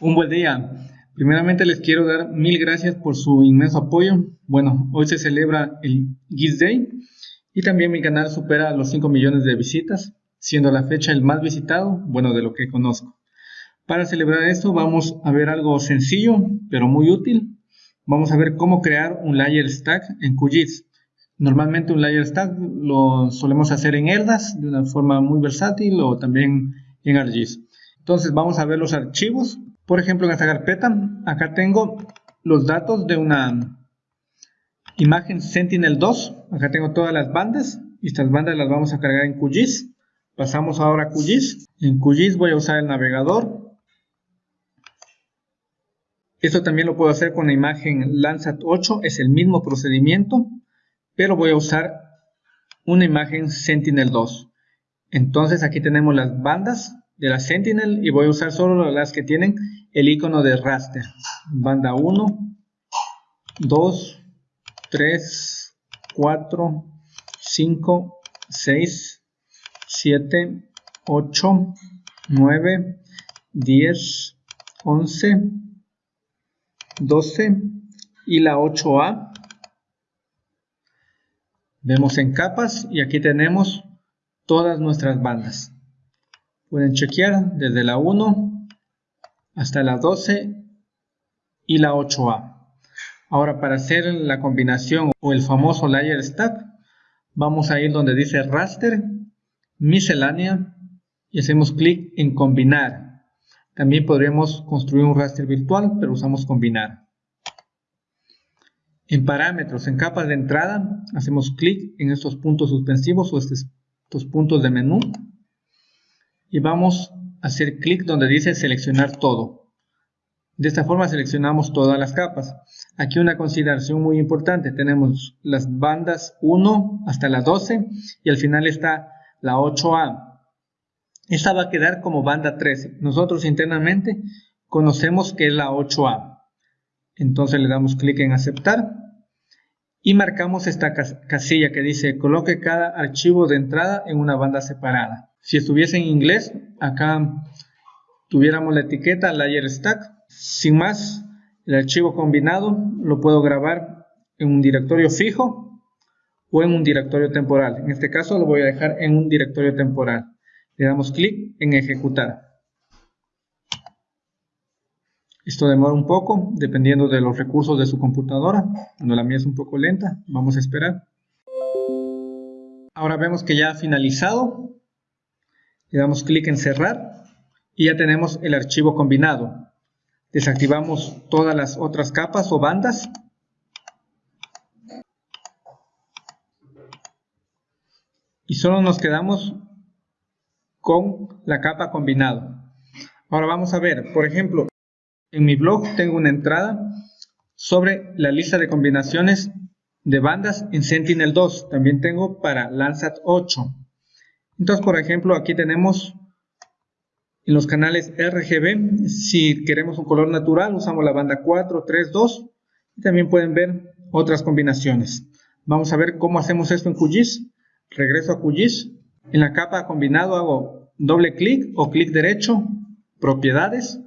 Un buen día. Primeramente les quiero dar mil gracias por su inmenso apoyo. Bueno, hoy se celebra el GIS Day y también mi canal supera los 5 millones de visitas, siendo la fecha el más visitado, bueno, de lo que conozco. Para celebrar esto vamos a ver algo sencillo, pero muy útil. Vamos a ver cómo crear un layer stack en QGIS. Normalmente un layer stack lo solemos hacer en ERDAS de una forma muy versátil o también en ArcGIS. Entonces vamos a ver los archivos por ejemplo, en esta carpeta, acá tengo los datos de una imagen Sentinel-2. Acá tengo todas las bandas. Y estas bandas las vamos a cargar en QGIS. Pasamos ahora a QGIS. En QGIS voy a usar el navegador. Esto también lo puedo hacer con la imagen Landsat 8. Es el mismo procedimiento. Pero voy a usar una imagen Sentinel-2. Entonces aquí tenemos las bandas de la Sentinel y voy a usar solo las que tienen el icono de raster. Banda 1, 2, 3, 4, 5, 6, 7, 8, 9, 10, 11, 12 y la 8A. Vemos en capas y aquí tenemos todas nuestras bandas. Pueden chequear desde la 1 hasta la 12 y la 8A. Ahora para hacer la combinación o el famoso layer stack, vamos a ir donde dice raster, miscelánea y hacemos clic en combinar. También podríamos construir un raster virtual, pero usamos combinar. En parámetros, en capas de entrada, hacemos clic en estos puntos suspensivos o estos puntos de menú y vamos a hacer clic donde dice seleccionar todo. De esta forma seleccionamos todas las capas. Aquí una consideración muy importante, tenemos las bandas 1 hasta la 12 y al final está la 8A. Esta va a quedar como banda 13. Nosotros internamente conocemos que es la 8A. Entonces le damos clic en aceptar y marcamos esta casilla que dice coloque cada archivo de entrada en una banda separada. Si estuviese en inglés, acá tuviéramos la etiqueta layer stack. Sin más, el archivo combinado lo puedo grabar en un directorio fijo o en un directorio temporal. En este caso lo voy a dejar en un directorio temporal. Le damos clic en ejecutar. Esto demora un poco, dependiendo de los recursos de su computadora. Cuando la mía es un poco lenta, vamos a esperar. Ahora vemos que ya ha finalizado le damos clic en cerrar y ya tenemos el archivo combinado. Desactivamos todas las otras capas o bandas. Y solo nos quedamos con la capa combinado. Ahora vamos a ver, por ejemplo, en mi blog tengo una entrada sobre la lista de combinaciones de bandas en Sentinel-2. También tengo para Landsat 8. Entonces, por ejemplo, aquí tenemos en los canales RGB, si queremos un color natural, usamos la banda 4, 3, 2. Y también pueden ver otras combinaciones. Vamos a ver cómo hacemos esto en QGIS. Regreso a QGIS. En la capa combinado hago doble clic o clic derecho, propiedades.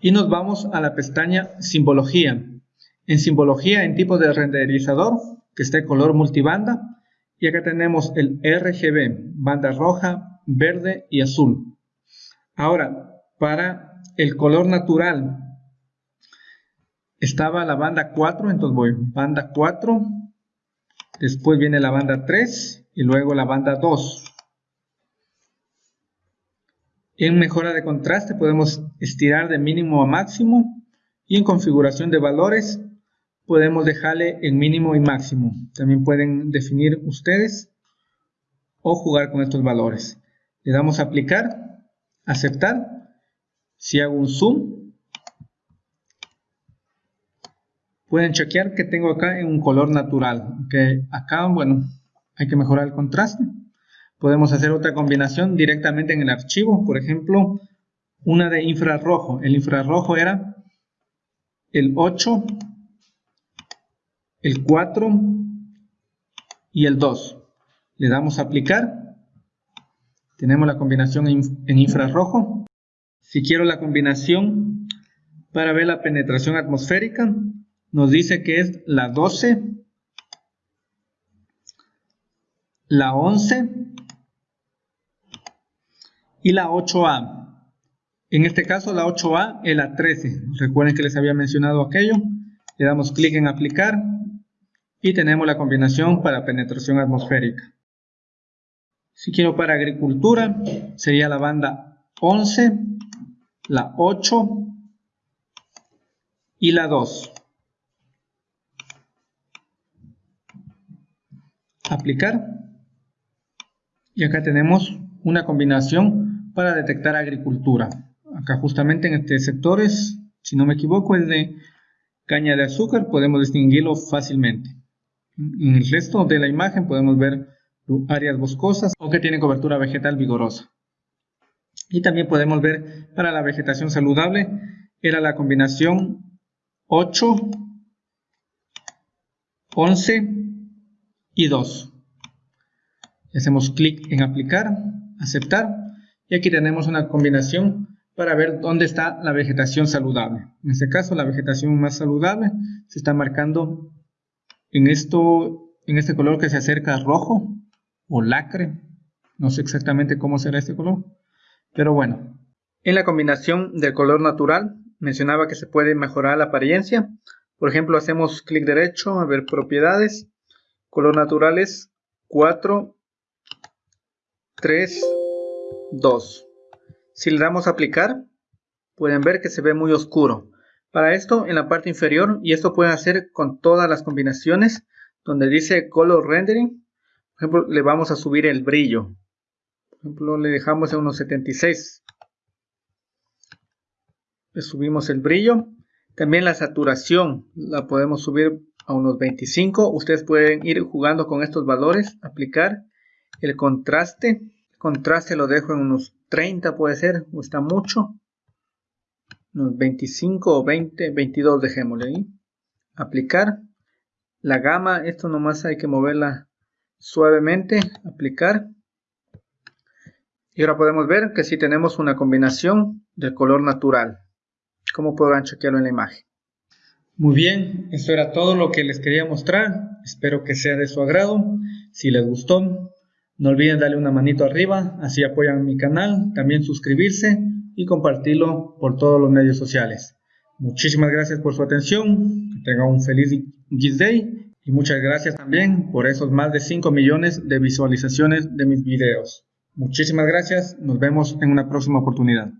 Y nos vamos a la pestaña simbología. En simbología, en tipo de renderizador, que esté color multibanda, y acá tenemos el RGB, banda roja, verde y azul. Ahora, para el color natural, estaba la banda 4, entonces voy banda 4, después viene la banda 3 y luego la banda 2. En mejora de contraste podemos estirar de mínimo a máximo y en configuración de valores podemos dejarle en mínimo y máximo. También pueden definir ustedes o jugar con estos valores. Le damos a aplicar, aceptar. Si hago un zoom, pueden chequear que tengo acá en un color natural. Que acá, bueno, hay que mejorar el contraste. Podemos hacer otra combinación directamente en el archivo. Por ejemplo, una de infrarrojo. El infrarrojo era el 8 el 4 y el 2. Le damos a aplicar. Tenemos la combinación en infrarrojo. Si quiero la combinación para ver la penetración atmosférica, nos dice que es la 12, la 11 y la 8A. En este caso la 8A es la 13. Recuerden que les había mencionado aquello. Le damos clic en aplicar y tenemos la combinación para penetración atmosférica. Si quiero para agricultura, sería la banda 11, la 8 y la 2. Aplicar. Y acá tenemos una combinación para detectar agricultura acá justamente en este sectores, si no me equivoco, es de caña de azúcar, podemos distinguirlo fácilmente. En el resto de la imagen podemos ver áreas boscosas o que tienen cobertura vegetal vigorosa. Y también podemos ver para la vegetación saludable, era la combinación 8, 11 y 2. Hacemos clic en aplicar, aceptar y aquí tenemos una combinación para ver dónde está la vegetación saludable. En este caso, la vegetación más saludable se está marcando en, esto, en este color que se acerca rojo o lacre. No sé exactamente cómo será este color, pero bueno. En la combinación del color natural, mencionaba que se puede mejorar la apariencia. Por ejemplo, hacemos clic derecho a ver propiedades. Color natural es 4, 3, 2. Si le damos a aplicar, pueden ver que se ve muy oscuro. Para esto, en la parte inferior, y esto pueden hacer con todas las combinaciones, donde dice Color Rendering, por ejemplo, le vamos a subir el brillo. Por ejemplo, le dejamos a unos 76. Le subimos el brillo. También la saturación la podemos subir a unos 25. Ustedes pueden ir jugando con estos valores, aplicar el contraste. El contraste lo dejo en unos 30 puede ser, o está mucho. Unos 25 o 20, 22 dejémosle ahí. Aplicar. La gama, esto nomás hay que moverla suavemente. Aplicar. Y ahora podemos ver que si tenemos una combinación del color natural. Como podrán chequearlo en la imagen. Muy bien, esto era todo lo que les quería mostrar. Espero que sea de su agrado. Si les gustó, no olviden darle una manito arriba, así apoyan mi canal, también suscribirse y compartirlo por todos los medios sociales. Muchísimas gracias por su atención, que tengan un feliz Giz Day y muchas gracias también por esos más de 5 millones de visualizaciones de mis videos. Muchísimas gracias, nos vemos en una próxima oportunidad.